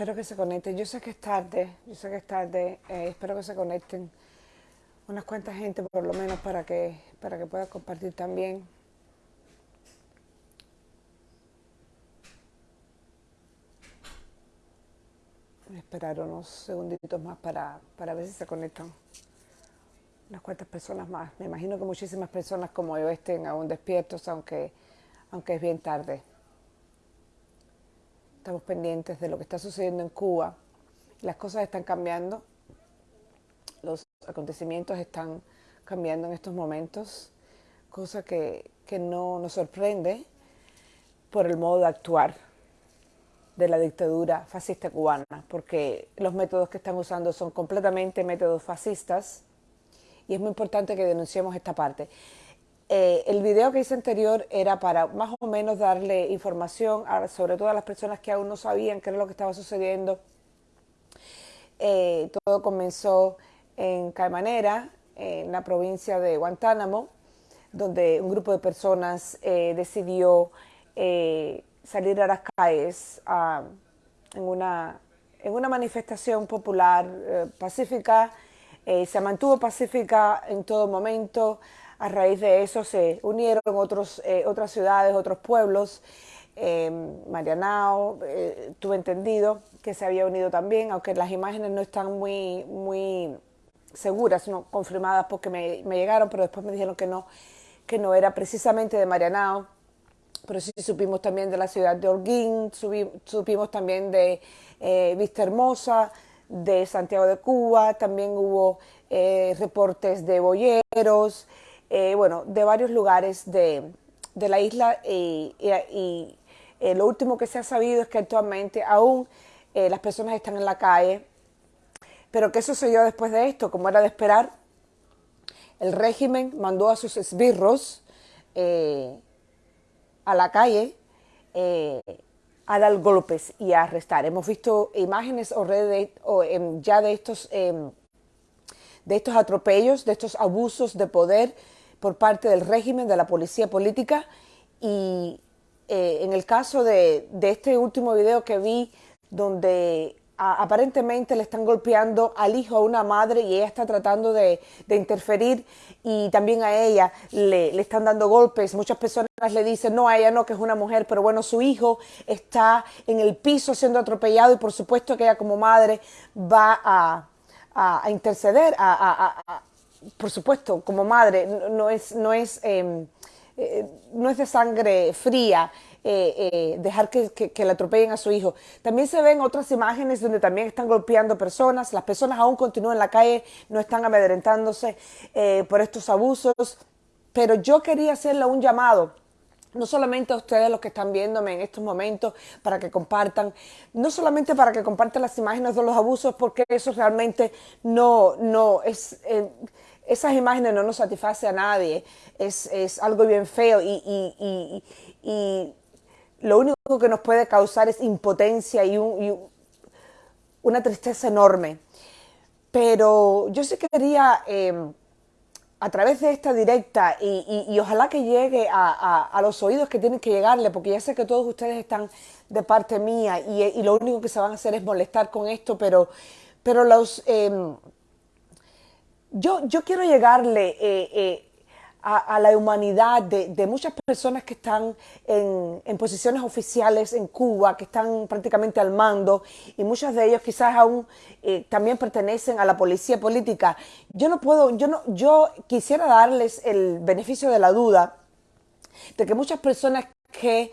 Espero que se conecten. Yo sé que es tarde, yo sé que es tarde. eh, espero que se conecten unas cuantas gente por lo menos para que, para que pueda compartir también. Voy a esperar unos segunditos más para, para ver si se conectan unas cuantas personas más. Me imagino que muchísimas personas como yo estén aún despiertos, aunque, aunque es bien tarde. Estamos pendientes de lo que está sucediendo en Cuba. Las cosas están cambiando, los acontecimientos están cambiando en estos momentos, cosa que, que no nos sorprende por el modo de actuar de la dictadura fascista cubana, porque los métodos que están usando son completamente métodos fascistas y es muy importante que denunciemos esta parte. Eh, el video que hice anterior era para más o menos darle información a, sobre todo a las personas que aún no sabían qué era lo que estaba sucediendo. Eh, todo comenzó en Caimanera, en la provincia de Guantánamo, donde un grupo de personas eh, decidió eh, salir a las calles en, una, en una manifestación popular eh, pacífica. Eh, se mantuvo pacífica en todo momento. A raíz de eso se unieron otros, eh, otras ciudades, otros pueblos. Eh, Marianao, tuve entendido que se había unido también, aunque las imágenes no están muy, muy seguras, no confirmadas porque me, me llegaron, pero después me dijeron que no, que no era precisamente de Marianao pero sí supimos también de la ciudad de Holguín, supimos también de eh, Vista Hermosa, de Santiago de Cuba, también hubo eh, reportes de boyeros, eh, bueno, de varios lugares de, de la isla y, y- eh, lo último que se ha sabido es que actualmente aún eh, las personas están en la calle, pero ¿qué sucedió después de esto? Como era de esperar, el régimen mandó a sus esbirros a la calle a dar golpes y a arrestar. Hemos visto imágenes o, em, ya de estos, em, de estos atropellos, de estos abusos de poder por parte del régimen, de la policía política. Y eh, en el caso de, de este último video que vi, donde a- aparentemente le están golpeando al hijo a una madre y ella está tratando de, de interferir y también a ella le, le están dando golpes. Muchas personas le dicen, no, a ella no, que es una mujer, pero bueno, su hijo está en el piso siendo atropellado y por supuesto que ella como madre va a, a- a interceder, a, por supuesto, como madre, no, es, no es, eh, eh, no es de sangre fría eh, eh, dejar que, que- que le atropellen a su hijo. También se ven otras imágenes donde también están golpeando personas, las personas aún continúan en la calle, no están amedrentándose por estos abusos, pero yo quería hacerle un llamado no solamente a ustedes los que están viéndome en estos momentos para que compartan, no solamente para que compartan las imágenes de los abusos, porque eso realmente no, no es, esas imágenes no nos satisface a nadie, es, es algo bien feo y, y- y- y lo único que nos puede causar es impotencia y, un- una tristeza enorme. Pero yo sí quería, eh, a través de esta directa, y, ojalá que llegue a, a- a los oídos que tienen que llegarle, porque ya sé que todos ustedes están de parte mía y, y lo único que se van a hacer es molestar con esto, pero, pero los... em, yo, yo quiero llegarle eh, eh, a, la humanidad de, muchas personas que están en, posiciones oficiales en Cuba, que están prácticamente al mando, y muchos de ellos quizás aún eh, también pertenecen a la policía política. Yo no puedo, yo no, yo quisiera darles el beneficio de la duda de que muchas personas que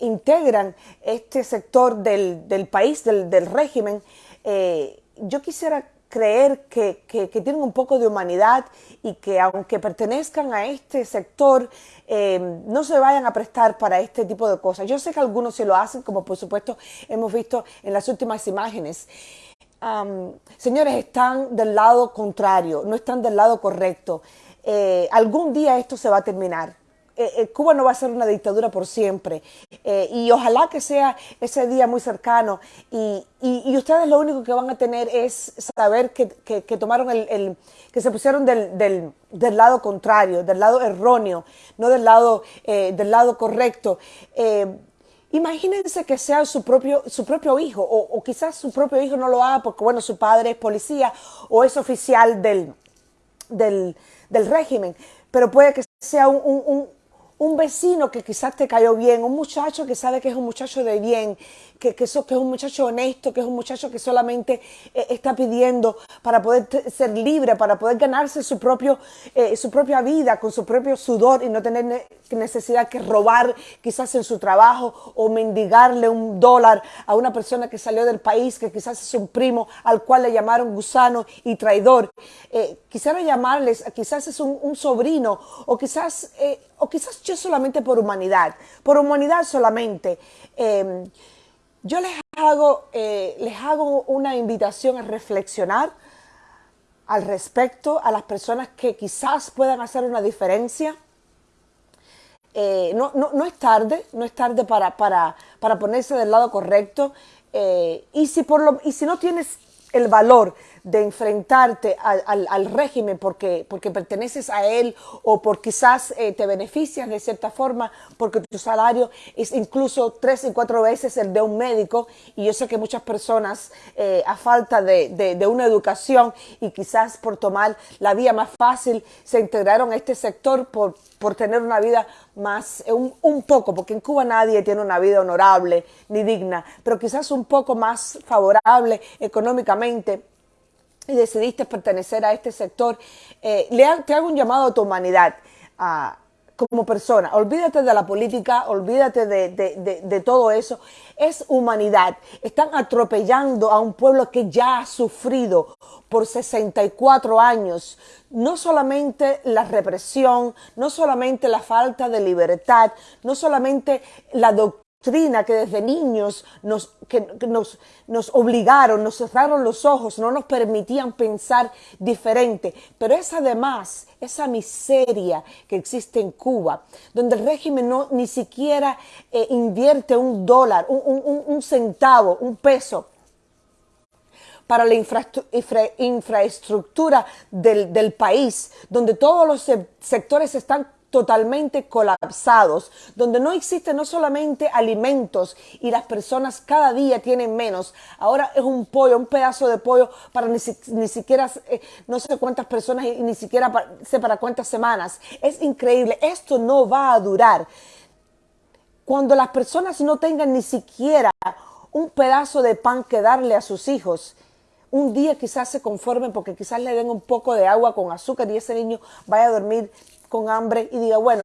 integran este sector del, del país, del, del régimen, yo quisiera creer que, que- tienen un poco de humanidad y que aunque pertenezcan a este sector, eh, no se vayan a prestar para este tipo de cosas. Yo sé que algunos sí lo hacen, como por supuesto hemos visto en las últimas imágenes. Señores, están del lado contrario, no están del lado correcto. Eh, algún día esto se va a terminar. Eh, eh, Cuba no va a ser una dictadura por siempre. Eh, y ojalá que sea ese día muy cercano. Y, y- ustedes lo único que van a tener es saber que, que- tomaron el, el- que se pusieron del, del- del lado contrario, del lado erróneo, no del lado, del lado correcto. Imagínense que sea su propio, su propio hijo, o, quizás su propio hijo no lo haga porque, bueno, su padre es policía o es oficial del, del, régimen, pero puede que sea un vecino que quizás te cayó bien, un muchacho que sabe que es un muchacho de bien, que, que, que es un muchacho honesto, que es un muchacho que solamente eh, está pidiendo para poder ser libre, para poder ganarse su, propio, eh, su propia vida con su propio sudor y no tener necesidad que robar quizás en su trabajo o mendigarle un dólar a una persona que salió del país, que quizás es un primo al cual le llamaron gusano y traidor. Eh, quisiera llamarles, quizás es un, sobrino o quizás, o quizás yo solamente por humanidad, por humanidad solamente. Em, yo les hago, eh, les hago una invitación a reflexionar al respecto a las personas que quizás puedan hacer una diferencia. Eh, no, es tarde, no es tarde para, para, para ponerse del lado correcto. Eh, y, si por lo, y si no tienes el valor de enfrentarte al, régimen porque, porque perteneces a él o por quizás eh, te beneficias de cierta forma porque tu salario es incluso tres y cuatro veces el de un médico. Y yo sé que muchas personas eh, a falta de, una educación y quizás por tomar la vía más fácil se integraron a este sector por, por tener una vida más, eh, un, un, poco, porque en Cuba nadie tiene una vida honorable ni digna, pero quizás un poco más favorable económicamente y decidiste pertenecer a este sector, eh, le hago un llamado a tu humanidad como persona. Olvídate de la política, olvídate de, todo eso. Es humanidad. Están atropellando a un pueblo que ya ha sufrido por 64 años no solamente la represión, no solamente la falta de libertad, no solamente la doctrina, que desde niños nos, que, nos, nos obligaron, nos cerraron los ojos, no nos permitían pensar diferente. Pero es además esa miseria que existe en Cuba, donde el régimen no ni siquiera eh, invierte un dólar, un, centavo, un peso para la infraestructura del, país, donde todos los sectores están totalmente colapsados, donde no existe no solamente alimentos y las personas cada día tienen menos. Ahora es un pollo, un pedazo de pollo para ni, siquiera eh, no sé cuántas personas y ni siquiera sé para cuántas semanas. Es increíble. Esto no va a durar. Cuando las personas no tengan ni siquiera un pedazo de pan que darle a sus hijos, un día quizás se conformen porque quizás le den un poco de agua con azúcar y ese niño vaya a dormir con hambre y diga, bueno,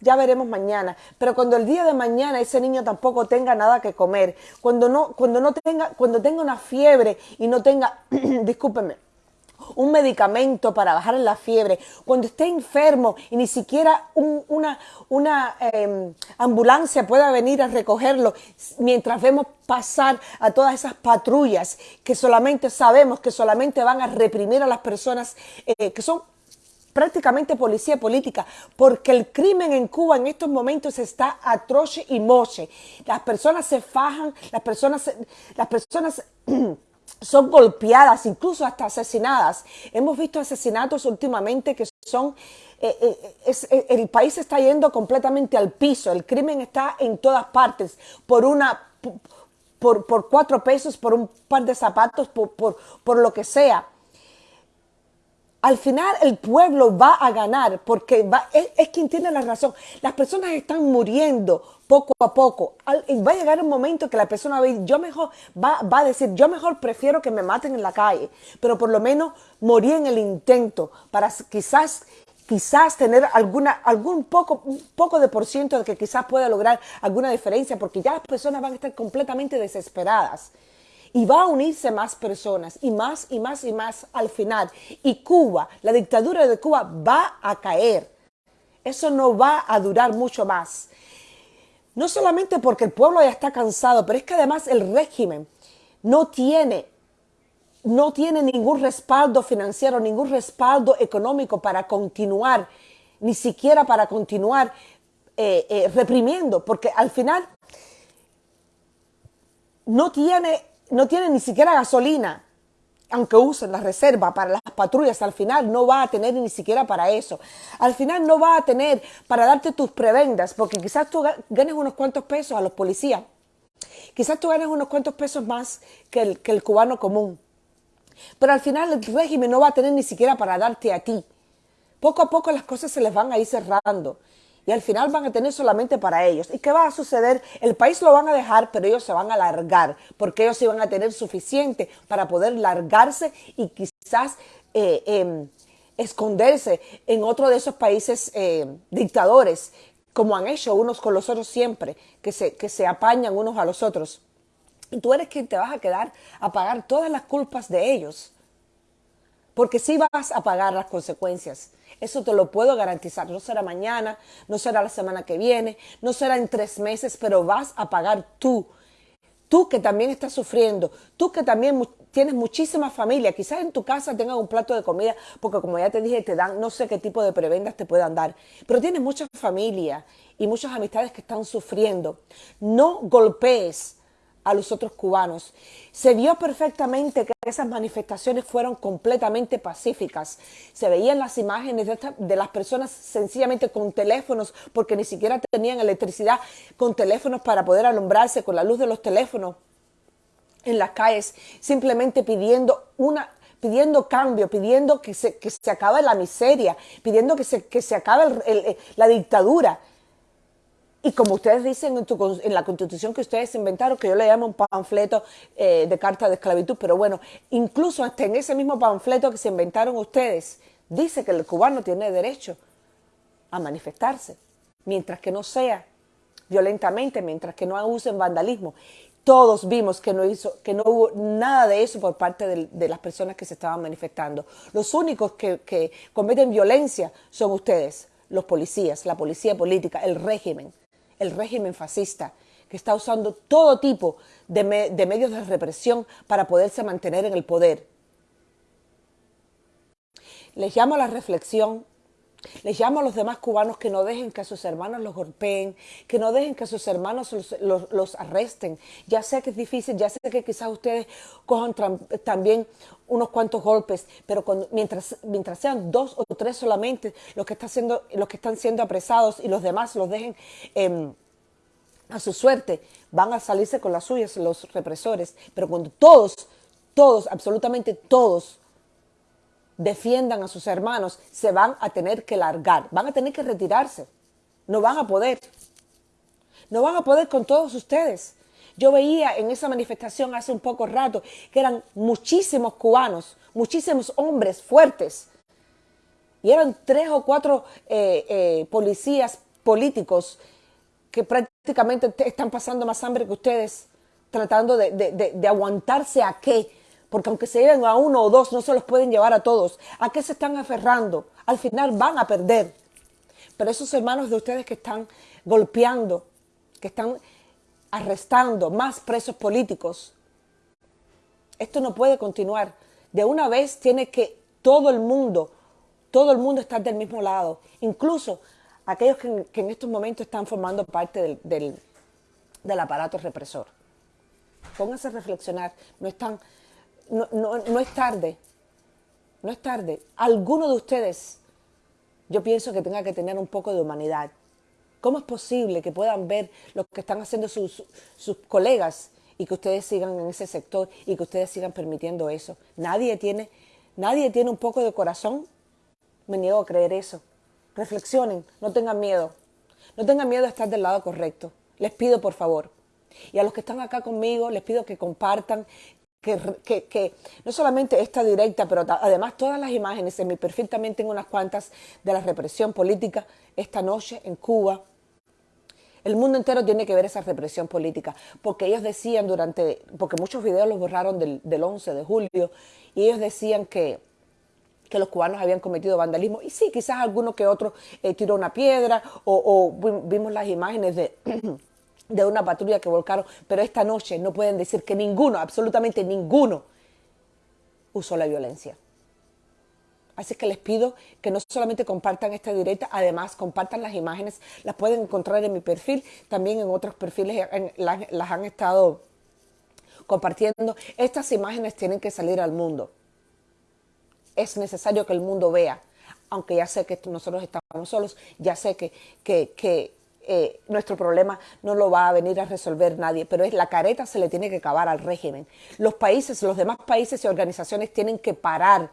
ya veremos mañana. Pero cuando el día de mañana ese niño tampoco tenga nada que comer, cuando no, cuando no tenga, cuando tenga una fiebre y no tenga, discúlpenme, un medicamento para bajar la fiebre, cuando esté enfermo y ni siquiera una, una em, ambulancia pueda venir a recogerlo, mientras vemos pasar a todas esas patrullas que solamente sabemos que solamente van a reprimir a las personas eh, que son prácticamente policía política, porque el crimen en Cuba en estos momentos está atroce y moche. Las personas se fajan, las personas, las personas son golpeadas, incluso hasta asesinadas. Hemos visto asesinatos últimamente que son, eh, eh, eh, el país está yendo completamente al piso, el crimen está en todas partes por una, por, por cuatro pesos, por un par de zapatos, por, por, por lo que sea al final el pueblo va a ganar porque va, es, quien tiene la razón. Las personas están muriendo poco a poco. va a llegar un momento que la persona va a, yo mejor, va, va, a decir, yo mejor prefiero que me maten en la calle, pero por lo menos morir en el intento para quizás quizás tener alguna, algún poco, poco de por ciento de que quizás pueda lograr alguna diferencia, porque ya las personas van a estar completamente desesperadas y va a unirse más personas y más y más y más al final. Y Cuba, la dictadura de Cuba va a caer. Eso no va a durar mucho más. No solamente porque el pueblo ya está cansado, pero es que además el régimen no tiene, no tiene ningún respaldo financiero, ningún respaldo económico para continuar, ni siquiera para continuar eh, eh, reprimiendo, porque al final no tiene no tiene ni siquiera gasolina. aunque usen la reserva para las patrullas, al final no va a tener ni siquiera para eso. Al final no va a tener para darte tus prebendas, porque quizás tú ganes unos cuantos pesos a los policías. Quizás tú ganes unos cuantos pesos más que el, que el cubano común. Pero al final el régimen no va a tener ni siquiera para darte a ti. Poco a poco las cosas se les van a ir cerrando y al final van a tener solamente para ellos. ¿Y qué va a suceder? El país lo van a dejar, pero ellos se van a largar, porque ellos iban a tener suficiente para poder largarse y quizás eh, em, esconderse en otro de esos países eh, dictadores, como han hecho unos con los otros siempre, que se, que se apañan unos a los otros. Y tú eres quien te vas a quedar a pagar todas las culpas de ellos, porque sí vas a pagar las consecuencias. Eso te lo puedo garantizar. No será mañana, no será la semana que viene, no será en tres meses, pero vas a pagar tú. Tú que también estás sufriendo, tú que también tienes muchísima familia, quizás en tu casa tengas un plato de comida, porque como ya te dije, te dan no sé qué tipo de prebendas te puedan dar, pero tienes mucha familia y muchas amistades que están sufriendo. No golpees a los otros cubanos. Se vio perfectamente que esas manifestaciones fueron completamente pacíficas. Se veían las imágenes de, las personas sencillamente con teléfonos, porque ni siquiera tenían electricidad, con teléfonos para poder alumbrarse con la luz de los teléfonos en las calles, simplemente pidiendo una pidiendo cambio, pidiendo que se, que se acabe la miseria, pidiendo que se, que se acabe la dictadura. Y como ustedes dicen en, la constitución que ustedes inventaron, que yo le llamo un panfleto eh, de carta de esclavitud, pero bueno, incluso hasta en ese mismo panfleto que se inventaron ustedes, dice que el cubano tiene derecho a manifestarse, mientras que no sea violentamente, mientras que no usen vandalismo. Todos vimos que no, hizo, que no hubo nada de eso por parte de, las personas que se estaban manifestando. Los únicos que cometen violencia son ustedes, los policías, la policía política, el régimen el régimen fascista, que está usando todo tipo de, medios de represión para poderse mantener en el poder. Les llamo a la reflexión les llamo a los demás cubanos que no dejen que a sus hermanos los golpeen, que no dejen que a sus hermanos los, arresten. Ya sé que es difícil, ya sé que quizás ustedes cojan también unos cuantos golpes, pero mientras, mientras sean dos o tres solamente los que, están siendo, los que están siendo apresados y los demás los dejen em, a su suerte, van a salirse con las suyas los represores. Pero cuando todos, todos, absolutamente todos, defiendan a sus hermanos, se van a tener que largar, van a tener que retirarse. No van a poder. No van a poder con todos ustedes. Yo veía en esa manifestación hace un poco rato que eran muchísimos cubanos, muchísimos hombres fuertes. Y eran tres o cuatro eh, eh, policías políticos que prácticamente están pasando más hambre que ustedes, tratando de, de aguantarse a qué, porque aunque se lleven a uno o dos, no se los pueden llevar a todos. ¿A qué se están aferrando? Al final van a perder. Pero esos hermanos de ustedes que están golpeando, que están arrestando más presos políticos, esto no puede continuar. De una vez tiene que todo el mundo, todo el mundo estar del mismo lado, incluso aquellos que, en estos momentos están formando parte del, del, del aparato represor. Pónganse a reflexionar, no están no, es tarde, no es tarde. Alguno de ustedes, yo pienso que tenga que tener un poco de humanidad. ¿Cómo es posible que puedan ver lo que están haciendo sus, sus colegas y que ustedes sigan en ese sector y que ustedes sigan permitiendo eso? Nadie tiene, nadie tiene un poco de corazón. Me niego a creer eso. Reflexionen, no tengan miedo. No tengan miedo de estar del lado correcto. Les pido por favor. Y a los que están acá conmigo, les pido que compartan, que, no solamente esta directa, pero además todas las imágenes, en mi perfil también tengo unas cuantas de la represión política esta noche en Cuba. El mundo entero tiene que ver esa represión política, porque ellos decían durante, porque muchos videos los borraron del, 11 de julio, y ellos decían que, que los cubanos habían cometido vandalismo, y sí, quizás alguno que otro eh, tiró una piedra, o vimos las imágenes de de una patrulla que volcaron, pero esta noche no pueden decir que ninguno, absolutamente ninguno, usó la violencia. Así que les pido que no solamente compartan esta directa, además compartan las imágenes, las pueden encontrar en mi perfil, también en otros perfiles las, las han estado compartiendo. Estas imágenes tienen que salir al mundo. es necesario que el mundo vea, aunque ya sé que nosotros estamos solos, ya sé que, que, que eh, nuestro problema no lo va a venir a resolver nadie, pero es la careta se le tiene que acabar al régimen. Los países, los demás países y organizaciones tienen que parar,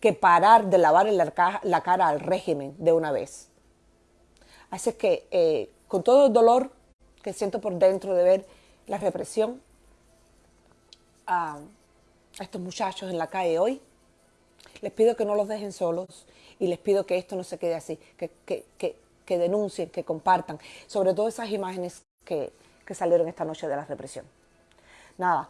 que parar de lavar la, cara al régimen de una vez. Así es que eh, con todo el dolor que siento por dentro de ver la represión a, estos muchachos en la calle hoy, les pido que no los dejen solos y les pido que esto no se quede así, que, que, que denuncien, que compartan, sobre todo esas imágenes que, que salieron esta noche de la represión. Nada,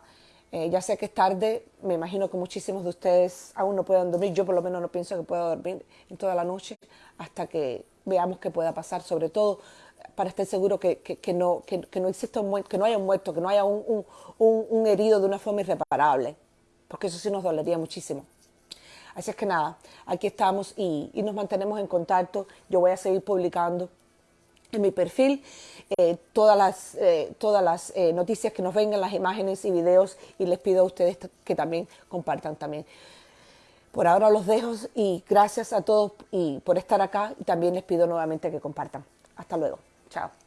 eh, ya sé que es tarde, me imagino que muchísimos de ustedes aún no puedan dormir, yo por lo menos no pienso que pueda dormir en toda la noche hasta que veamos qué pueda pasar, sobre todo para estar seguro que, que, que no, que, no exista un que no haya un muerto, que no haya un, un herido de una forma irreparable, porque eso sí nos dolería muchísimo. Así es que nada, aquí estamos y, nos mantenemos en contacto. Yo voy a seguir publicando en mi perfil eh, todas las, eh, todas las eh, noticias que nos vengan, las imágenes y videos y les pido a ustedes que también compartan también. Por ahora los dejo y gracias a todos y por estar acá y también les pido nuevamente que compartan. Hasta luego. Chao.